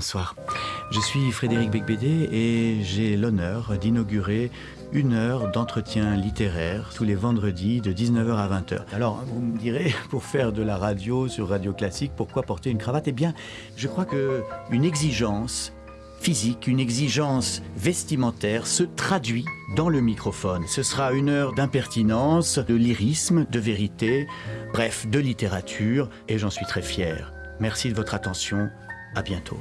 bonsoir. Je suis Frédéric Becbédé et j'ai l'honneur d'inaugurer une heure d'entretien littéraire tous les vendredis de 19h à 20h. Alors, vous me direz, pour faire de la radio sur Radio Classique, pourquoi porter une cravate? Eh bien, je crois que une exigence physique, une exigence vestimentaire se traduit dans le microphone. Ce sera une heure d'impertinence, de lyrisme, de vérité, bref, de littérature, et j'en suis très fier. Merci de votre attention. À bientôt.